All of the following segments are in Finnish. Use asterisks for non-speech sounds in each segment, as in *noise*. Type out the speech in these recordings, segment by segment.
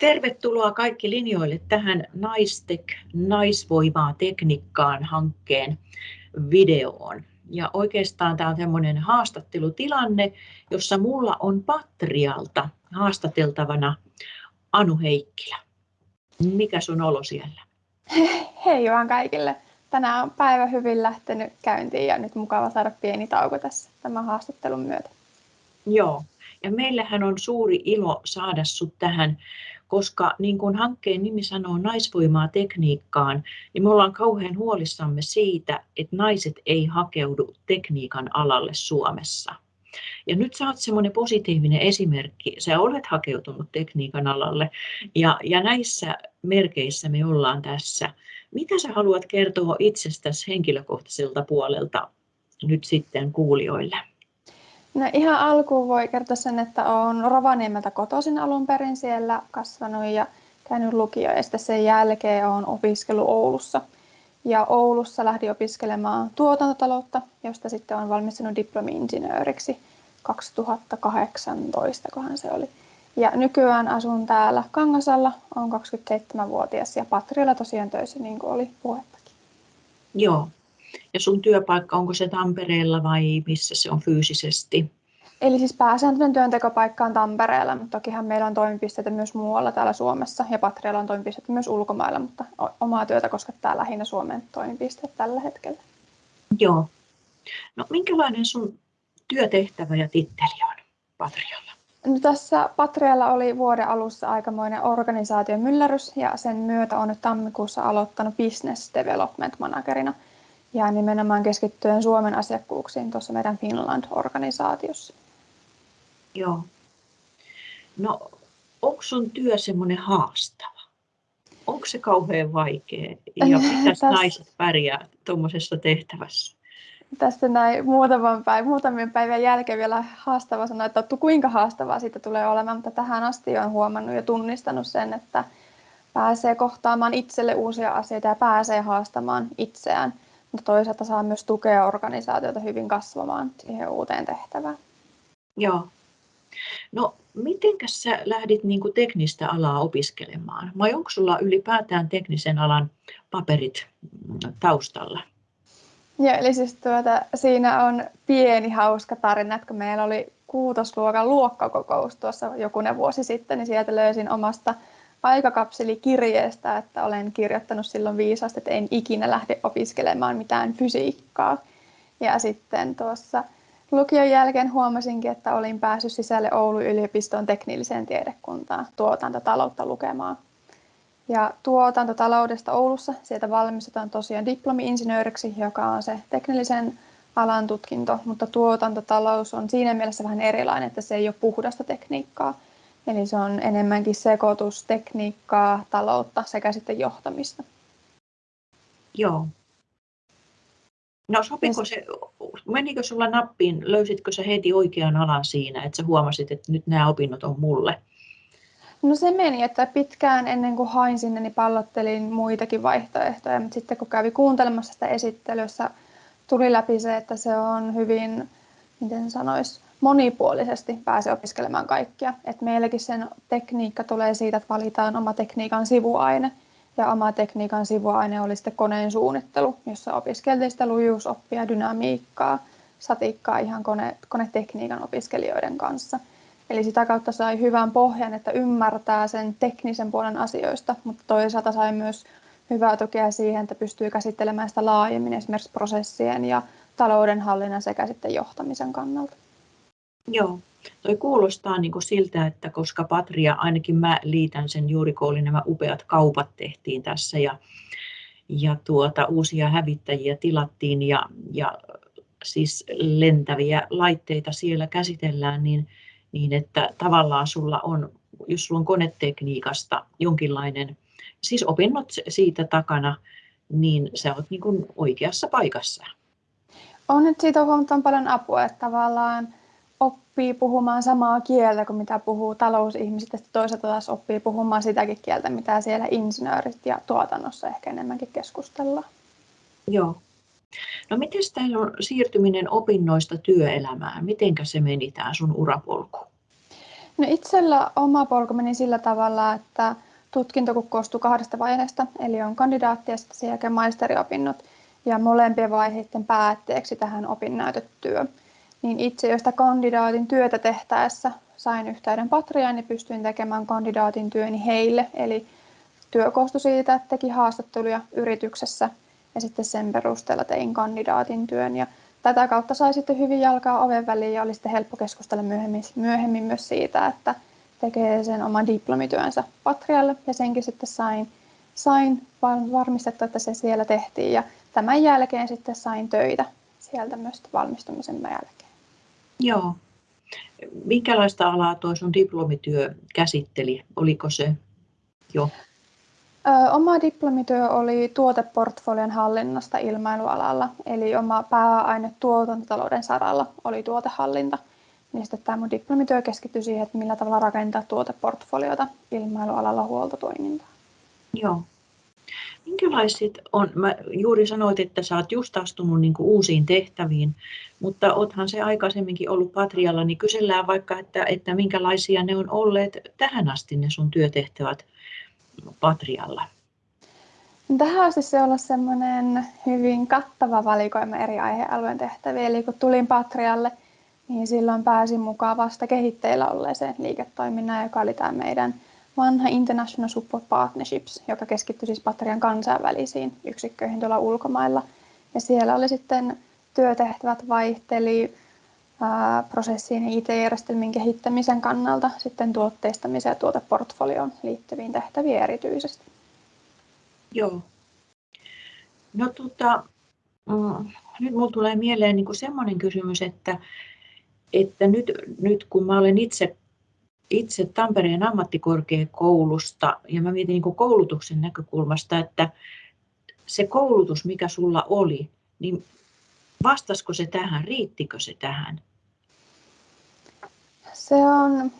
Tervetuloa kaikki linjoille tähän Naistek naisvoimaa tekniikkaan hankkeen videoon. Ja oikeastaan tämä on tämmöinen haastattelutilanne, jossa mulla on Patrialta haastateltavana Anu Heikkilä. Mikä sun olo siellä? Hei vaan kaikille. Tänään on päivä hyvin lähtenyt käyntiin ja nyt mukava saada pieni tauko tässä tämän haastattelun myötä. Joo, ja meillähän on suuri ilo saada sut tähän koska niin kuin hankkeen nimi sanoo naisvoimaa tekniikkaan, niin me ollaan kauhean huolissamme siitä, että naiset ei hakeudu tekniikan alalle Suomessa. Ja nyt sä oot semmoinen positiivinen esimerkki. Sä olet hakeutunut tekniikan alalle ja, ja näissä merkeissä me ollaan tässä. Mitä sä haluat kertoa itsestäsi henkilökohtaiselta puolelta nyt sitten kuulijoille? No ihan alkuun voi kertoa sen, että olen Rovaniemeltä kotoisin alun perin siellä kasvanut ja käynyt lukio ja sitten sen jälkeen olen opiskellut Oulussa. Ja Oulussa lähdin opiskelemaan tuotantotaloutta, josta sitten olen valmistunut diplomi-insinööriksi 2018, kohan se oli. Ja nykyään asun täällä Kangasalla, olen 27-vuotias ja Patrialla tosiaan töissä, niin kuin oli puhettakin. Joo, ja sun työpaikka, onko se Tampereella vai missä se on fyysisesti? Eli siis pääsääntöinen työntekopaikka on Tampereella, mutta tokihan meillä on toimipisteitä myös muualla täällä Suomessa ja Patrialla on toimipisteitä myös ulkomailla, mutta omaa työtä koskettaa lähinnä Suomen toimipisteet tällä hetkellä. Joo. No minkälainen sun työtehtävä ja titteli on Patrialla? No, tässä Patrialla oli vuoden alussa aikamoinen organisaation myllärys ja sen myötä on nyt tammikuussa aloittanut Business Development Managerina – ja nimenomaan keskittyen Suomen asiakkuuksiin tuossa meidän Finland-organisaatiossa. Joo. No, onko sun työ semmoinen haastava? Onko se kauhean vaikea? Ja *laughs* mitä naiset pärjää tuommoisessa tehtävässä? Tästä näin muutaman päivän, muutamien päivän jälkeen vielä haastava sanoa, että kuinka haastavaa siitä tulee olemaan, mutta tähän asti on huomannut ja tunnistanut sen, että pääsee kohtaamaan itselle uusia asioita ja pääsee haastamaan itseään mutta toisaalta saa myös tukea organisaatiota hyvin kasvamaan siihen uuteen tehtävään. Joo. No, miten sä lähdit niin kuin teknistä alaa opiskelemaan? Vai onko sulla ylipäätään teknisen alan paperit taustalla? Joo, eli siis tuota, siinä on pieni hauska tarina, että kun meillä oli kuutosluokan luokkakokous tuossa jokunen vuosi sitten, niin sieltä löysin omasta aikakapselikirjeestä, että olen kirjoittanut silloin viisaasti, että en ikinä lähde opiskelemaan mitään fysiikkaa. Ja sitten tuossa lukion jälkeen huomasinkin, että olin päässyt sisälle Oulun yliopiston teknilliseen tiedekuntaan tuotantotaloutta lukemaan. Ja tuotantotaloudesta Oulussa, sieltä valmistutaan tosiaan diplomi-insinööriksi, joka on se teknillisen alan tutkinto, mutta tuotantotalous on siinä mielessä vähän erilainen, että se ei ole puhdasta tekniikkaa, Eli se on enemmänkin sekoitustekniikkaa, taloutta sekä sitten johtamista. Joo. No sopiko se, menikö sulla nappiin, löysitkö sä heti oikean alan siinä, että sä huomasit, että nyt nämä opinnot on mulle? No se meni, että pitkään ennen kuin hain sinne, niin pallottelin muitakin vaihtoehtoja, mutta sitten kun kävi kuuntelemassa sitä esittelyssä, tuli läpi se, että se on hyvin, miten sanoisi, monipuolisesti pääse opiskelemaan kaikkia. Et meilläkin sen tekniikka tulee siitä, että valitaan oma tekniikan sivuaine. Ja oma tekniikan sivuaine oli sitten koneen suunnittelu, jossa opiskeltiin sitä lujuusoppia, dynamiikkaa, satikkaa ihan kone, konetekniikan opiskelijoiden kanssa. Eli sitä kautta sai hyvän pohjan, että ymmärtää sen teknisen puolen asioista, mutta toisaalta sai myös hyvää tukea siihen, että pystyy käsittelemään sitä laajemmin esimerkiksi prosessien ja taloudenhallinnan sekä sitten johtamisen kannalta. Joo, toi kuulostaa niin kuin siltä, että koska Patria, ainakin mä liitän sen juuri kun oli nämä upeat kaupat tehtiin tässä ja, ja tuota, uusia hävittäjiä tilattiin ja, ja siis lentäviä laitteita siellä käsitellään, niin, niin että tavallaan sulla on, jos sulla on konetekniikasta jonkinlainen, siis opinnot siitä takana, niin sä oot niin kuin oikeassa paikassa. On nyt siitä huomattavan paljon apua, että tavallaan oppii puhumaan samaa kieltä kuin mitä puhuu talousihmiset, ja toisaalta taas oppii puhumaan sitäkin kieltä, mitä siellä insinöörit ja tuotannossa ehkä enemmänkin keskustellaan. Joo. No miten tämä on siirtyminen opinnoista työelämään? Miten se meni tämä sun urapolku? No itsellä oma polku meni sillä tavalla, että tutkinto koostuu kahdesta vaiheesta, eli on kandidaatti ja sitten sen jälkeen maisteriopinnot ja molempien vaiheiden päätteeksi tähän opinnäytetyö. Niin itse jo sitä kandidaatin työtä tehtäessä sain yhteyden Patriaan ja pystyin tekemään kandidaatin työni heille. Eli työ koostui siitä, että teki haastatteluja yrityksessä ja sitten sen perusteella tein kandidaatin työn. Ja tätä kautta sai sitten hyvin jalkaa oven väliin ja oli sitten helppo keskustella myöhemmin, myöhemmin myös siitä, että tekee sen oman diplomityönsä Patrialle ja senkin sitten sain, sain varmistettua, että se siellä tehtiin ja tämän jälkeen sitten sain töitä sieltä myös valmistumisen jälkeen. Joo. Minkälaista alaa tuo sun diplomityö käsitteli? Oliko se jo? Ö, oma diplomityö oli tuoteportfolion hallinnasta ilmailualalla, eli oma pääaine tuotantotalouden saralla oli tuotehallinta. Niin sitten tämä mun diplomityö keskittyi siihen, että millä tavalla rakentaa tuoteportfoliota ilmailualalla huoltotoimintaa. Joo. Minkälaiset on, mä juuri sanoit, että sä oot just astunut niin uusiin tehtäviin, mutta oothan se aikaisemminkin ollut Patrialla, niin kysellään vaikka, että, että minkälaisia ne on olleet tähän asti ne sun työtehtävät Patrialla? Tähän asti se on ollut semmoinen hyvin kattava valikoima eri aihealueen tehtäviä. Eli kun tulin Patrialle, niin silloin pääsin mukaan vasta kehitteillä olleeseen liiketoiminnan, joka oli tämä meidän vanha International Support Partnerships, joka keskittyi siis Patrian kansainvälisiin yksikköihin tuolla ulkomailla. Ja siellä oli sitten työtehtävät vaihteli ää, prosessien ja IT-järjestelmien kehittämisen kannalta sitten tuotteistamiseen ja tuoteportfolioon liittyviin tehtäviin erityisesti. Joo. No tota, mm, nyt minulle tulee mieleen niin semmoinen kysymys, että, että nyt, nyt kun mä olen itse itse Tampereen ammattikorkeakoulusta ja mä mietin niin koulutuksen näkökulmasta, että se koulutus, mikä sulla oli, niin vastasko se tähän, riittikö se tähän? Se on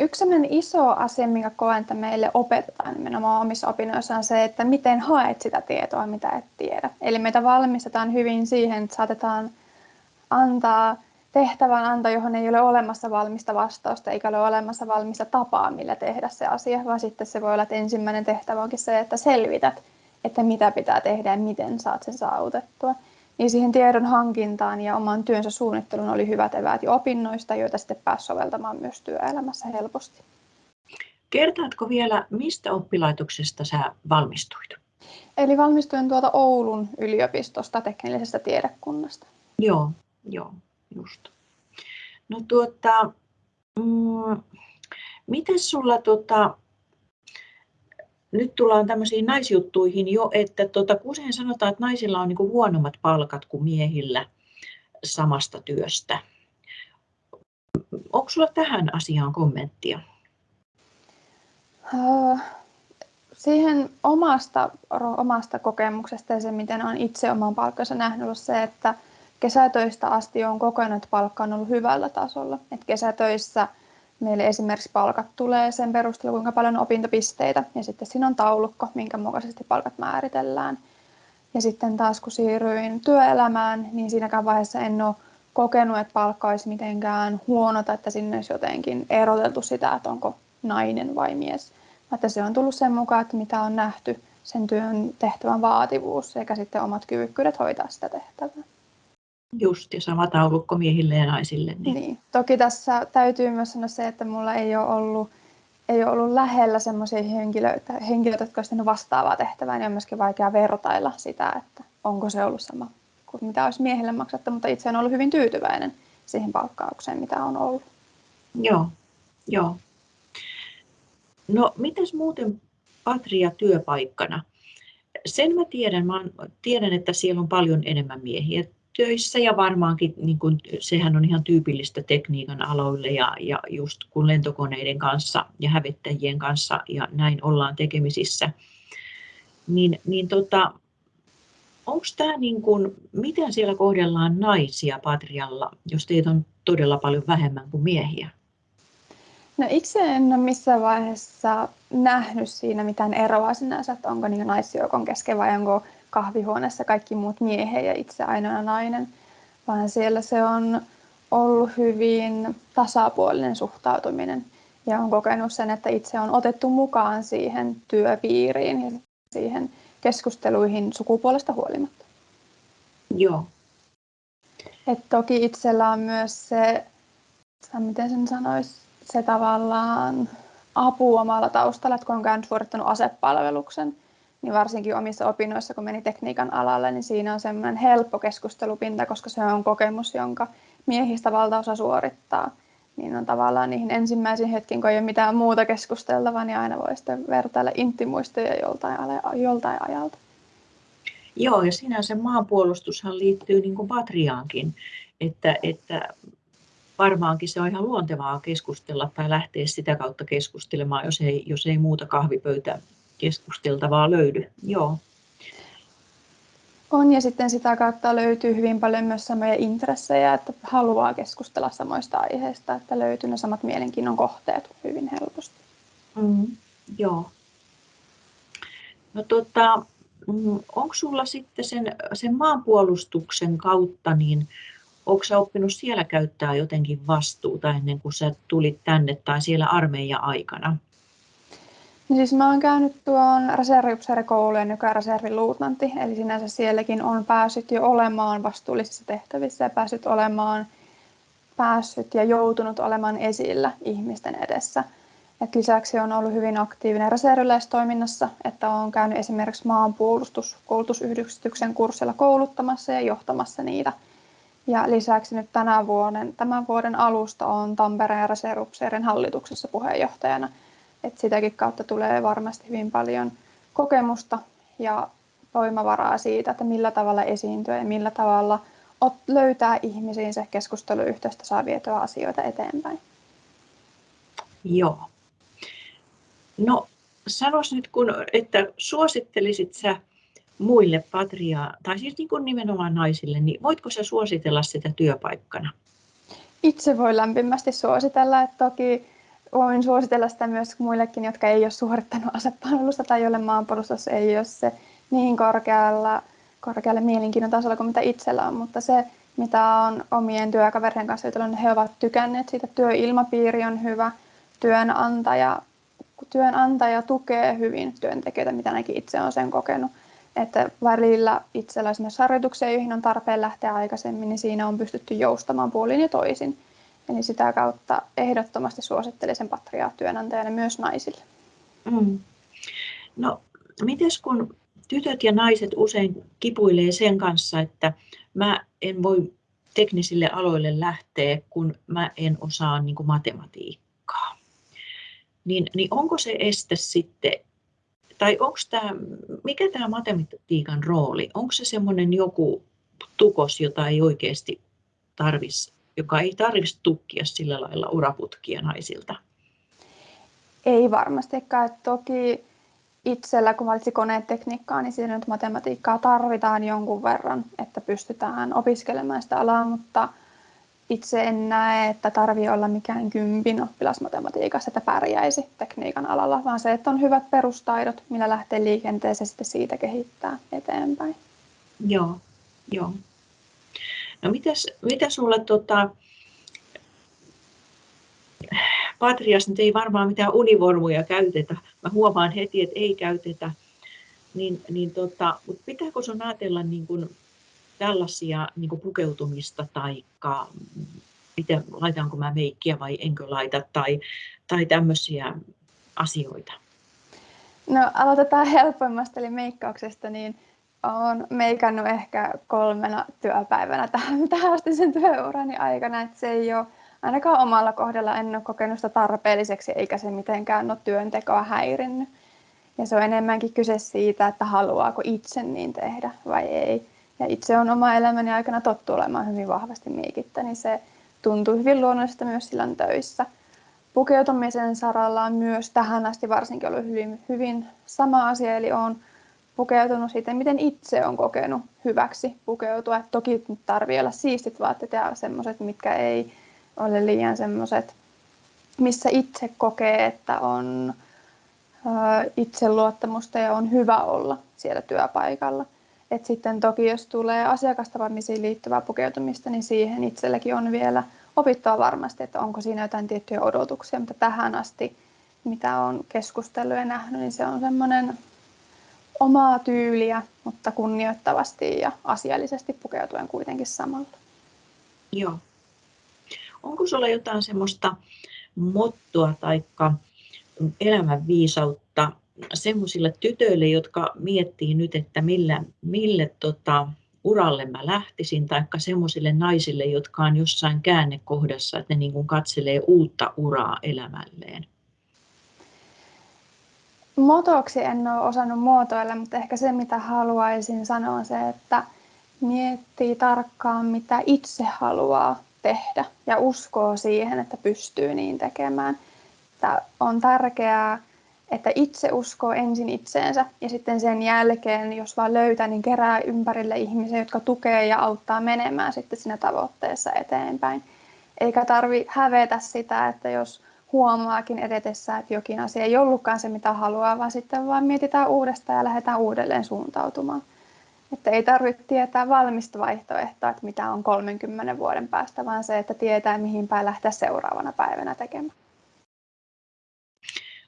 yksi iso asia, mikä koen, että meille opetetaan nimenomaan omissa opinnoissa on se, että miten haet sitä tietoa, mitä et tiedä. Eli meitä valmistetaan hyvin siihen, että saatetaan antaa tehtävän anto, johon ei ole olemassa valmista vastausta eikä ole olemassa valmista tapaa, millä tehdä se asia, vaan sitten se voi olla, että ensimmäinen tehtävä onkin se, että selvität, että mitä pitää tehdä ja miten saat sen saavutettua. Niin siihen tiedon hankintaan ja oman työnsä suunnitteluun oli hyvät eväät jo opinnoista, joita sitten pääsi soveltamaan myös työelämässä helposti. Kertaatko vielä, mistä oppilaitoksesta sä valmistuit? Eli valmistuin tuolta Oulun yliopistosta teknillisestä tiedekunnasta. Joo, joo just. No tuota, mm, miten sulla tota, nyt tullaan tämmöisiin naisjuttuihin jo, että tota, usein sanotaan, että naisilla on niinku huonommat palkat kuin miehillä samasta työstä. Onko sulla tähän asiaan kommenttia? Siihen omasta, omasta kokemuksesta ja se, miten olen itse oman palkkansa nähnyt, on se, että kesätöistä asti on kokenut, että palkka on ollut hyvällä tasolla. Et kesätöissä meille esimerkiksi palkat tulee sen perusteella, kuinka paljon on opintopisteitä, ja sitten siinä on taulukko, minkä mukaisesti palkat määritellään. Ja sitten taas kun siirryin työelämään, niin siinäkään vaiheessa en ole kokenut, että palkka olisi mitenkään huono tai että sinne olisi jotenkin eroteltu sitä, että onko nainen vai mies. Että se on tullut sen mukaan, että mitä on nähty sen työn tehtävän vaativuus sekä sitten omat kyvykkyydet hoitaa sitä tehtävää. Just, ja sama taulukko miehille ja naisille. Niin. niin. Toki tässä täytyy myös sanoa se, että mulla ei ole ollut, ei ole ollut lähellä sellaisia henkilöitä, henkilöitä, jotka olisivat vastaavaa tehtävää, niin on myöskin vaikea vertailla sitä, että onko se ollut sama kuin mitä olisi miehille maksettu, mutta itse olen ollut hyvin tyytyväinen siihen palkkaukseen, mitä on ollut. Joo, joo. No, miten muuten Patria työpaikkana? Sen mä tiedän, mä tiedän, että siellä on paljon enemmän miehiä töissä ja varmaankin niin kuin, sehän on ihan tyypillistä tekniikan aloille ja, ja just kun lentokoneiden kanssa ja hävittäjien kanssa ja näin ollaan tekemisissä, niin, niin tota, onko tämä niin kuin, miten siellä kohdellaan naisia Patrialla, jos teitä on todella paljon vähemmän kuin miehiä? No itse en ole missään vaiheessa nähnyt siinä mitään eroa sinänsä, että onko niin naisjoukon kesken vai onko kahvihuoneessa kaikki muut miehiä ja itse ainoana nainen, vaan siellä se on ollut hyvin tasapuolinen suhtautuminen. ja on kokenut sen, että itse on otettu mukaan siihen työpiiriin ja siihen keskusteluihin sukupuolesta huolimatta. Joo. Et toki itsellä on myös se, miten sen sanoisi, se tavallaan apu omalla taustalla, että kun on käynyt suorittanut asepalveluksen, niin varsinkin omissa opinnoissa, kun meni tekniikan alalle, niin siinä on semmoinen helppo keskustelupinta, koska se on kokemus, jonka miehistä valtaosa suorittaa. Niin on tavallaan niihin ensimmäisiin hetkiin, kun ei ole mitään muuta keskusteltavaa, niin aina voi sitten vertailla intimuistoja joltain, joltain ajalta. Joo, ja sinänsä maanpuolustushan liittyy niin kuin patriaankin, että, että varmaankin se on ihan luontevaa keskustella tai lähteä sitä kautta keskustelemaan, jos ei, jos ei muuta kahvipöytä keskusteltavaa löydy. Joo. On ja sitten sitä kautta löytyy hyvin paljon myös samoja intressejä, että haluaa keskustella samoista aiheista, että löytyy ne samat mielenkiinnon kohteet hyvin helposti. Mm, joo. No tota, mm, onko sulla sitten sen, sen maanpuolustuksen kautta, niin onko sä oppinut siellä käyttää jotenkin vastuuta ennen kuin sä tulit tänne tai siellä armeijan aikana? No siis mä oon käynyt tuon reserviupseerikoulujen, joka on reserviluutnantti, eli sinänsä sielläkin on päässyt jo olemaan vastuullisissa tehtävissä ja päässyt olemaan päässyt ja joutunut olemaan esillä ihmisten edessä. Et lisäksi on ollut hyvin aktiivinen reserviläistoiminnassa, että on käynyt esimerkiksi maanpuolustuskoulutusyhdistyksen kurssilla kouluttamassa ja johtamassa niitä. Ja lisäksi nyt tänä vuoden, tämän vuoden alusta on Tampereen reserviupseerin hallituksessa puheenjohtajana – että sitäkin kautta tulee varmasti hyvin paljon kokemusta ja voimavaraa siitä, että millä tavalla esiintyä ja millä tavalla löytää ihmisiin se keskusteluyhteystä saa vietyä asioita eteenpäin. Joo. No sanois nyt, kun, että suosittelisit sä muille patria, tai siis niin kuin nimenomaan naisille, niin voitko sä suositella sitä työpaikkana? Itse voi lämpimästi suositella, että toki voin suositella sitä myös muillekin, jotka ei ole suorittanut asepalvelusta tai joille maanpuolustus ei ole se niin korkealla, korkealle mielenkiinnon tasolla kuin mitä itsellä on, mutta se, mitä on omien työkaverien kanssa jutellut, niin he ovat tykänneet siitä. Työilmapiiri on hyvä, työnantaja, työnantaja tukee hyvin työntekijöitä, mitä ainakin itse olen sen kokenut. Että välillä itsellä esimerkiksi harjoituksia, joihin on tarpeen lähteä aikaisemmin, niin siinä on pystytty joustamaan puolin ja toisin. Eli sitä kautta ehdottomasti suosittelisin patriaa työnantajana myös naisille. Mm. No, mites kun tytöt ja naiset usein kipuilee sen kanssa, että mä en voi teknisille aloille lähteä, kun mä en osaa niin kuin matematiikkaa. Niin, niin onko se este sitten, tai onko tämä, mikä tämä matematiikan rooli, onko se semmoinen joku tukos, jota ei oikeasti tarvitsisi joka ei tarvitsisi tukkia sillä lailla uraputkia naisilta? Ei varmastikaan. Toki itsellä, kun valitsi konetekniikkaa, niin siinä nyt matematiikkaa tarvitaan jonkun verran, että pystytään opiskelemaan sitä alaa, mutta itse en näe, että tarvii olla mikään kympin oppilas matematiikassa, että pärjäisi tekniikan alalla, vaan se, että on hyvät perustaidot, millä lähtee liikenteeseen sitten siitä kehittää eteenpäin. Joo, joo. No mitäs, mitä sulle tota, Patrias nyt ei varmaan mitään univormuja käytetä. Mä huomaan heti, että ei käytetä. Niin, niin tota, mutta pitääkö sun ajatella niin kuin tällaisia niin kuin pukeutumista tai miten, laitanko mä meikkiä vai enkö laita tai, tai tämmöisiä asioita? No aloitetaan *laughs* helpoimmasta eli meikkauksesta, niin olen meikannut ehkä kolmena työpäivänä tähän, *laughs* tähän asti sen työurani aikana, että se ei ole ainakaan omalla kohdalla en ole kokenut sitä tarpeelliseksi eikä se mitenkään ole työntekoa häirinnyt. Ja se on enemmänkin kyse siitä, että haluaako itse niin tehdä vai ei. Ja itse on oma elämäni aikana tottu olemaan hyvin vahvasti meikittä, niin se tuntuu hyvin luonnollista myös silloin töissä. Pukeutumisen saralla on myös tähän asti varsinkin ollut hyvin, hyvin sama asia, eli on pukeutunut siitä, miten itse on kokenut hyväksi pukeutua. Et toki tarvii olla siistit vaatteet ja semmoiset, mitkä ei ole liian semmoiset, missä itse kokee, että on itseluottamusta ja on hyvä olla siellä työpaikalla. Et sitten toki jos tulee asiakastapaamisiin liittyvää pukeutumista, niin siihen itselläkin on vielä opittua varmasti, että onko siinä jotain tiettyjä odotuksia, mutta tähän asti, mitä on keskustellut ja nähnyt, niin se on semmoinen omaa tyyliä, mutta kunnioittavasti ja asiallisesti pukeutuen kuitenkin samalla. Joo. Onko sulla jotain semmoista mottoa tai elämänviisautta semmoisille tytöille, jotka miettii nyt, että millä, mille tota, uralle mä lähtisin, tai semmoisille naisille, jotka on jossain käännekohdassa, että ne niin katselee uutta uraa elämälleen? Motoksi en ole osannut muotoilla, mutta ehkä se mitä haluaisin sanoa on se, että miettii tarkkaan mitä itse haluaa tehdä ja uskoo siihen, että pystyy niin tekemään. Että on tärkeää, että itse uskoo ensin itseensä ja sitten sen jälkeen, jos vaan löytää, niin kerää ympärille ihmisiä, jotka tukee ja auttaa menemään sitten siinä tavoitteessa eteenpäin. Eikä tarvi hävetä sitä, että jos huomaakin edetessä, että jokin asia ei ollutkaan se, mitä haluaa, vaan sitten vaan mietitään uudestaan ja lähdetään uudelleen suuntautumaan. Että ei tarvitse tietää valmista vaihtoehtoa, että mitä on 30 vuoden päästä, vaan se, että tietää, mihin päin lähteä seuraavana päivänä tekemään.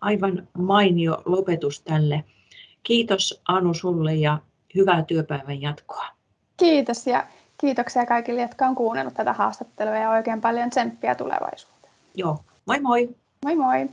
Aivan mainio lopetus tälle. Kiitos Anu sulle ja hyvää työpäivän jatkoa. Kiitos ja kiitoksia kaikille, jotka on kuunnellut tätä haastattelua ja oikein paljon tsemppiä tulevaisuuteen. Joo, moi moi! Moi moi!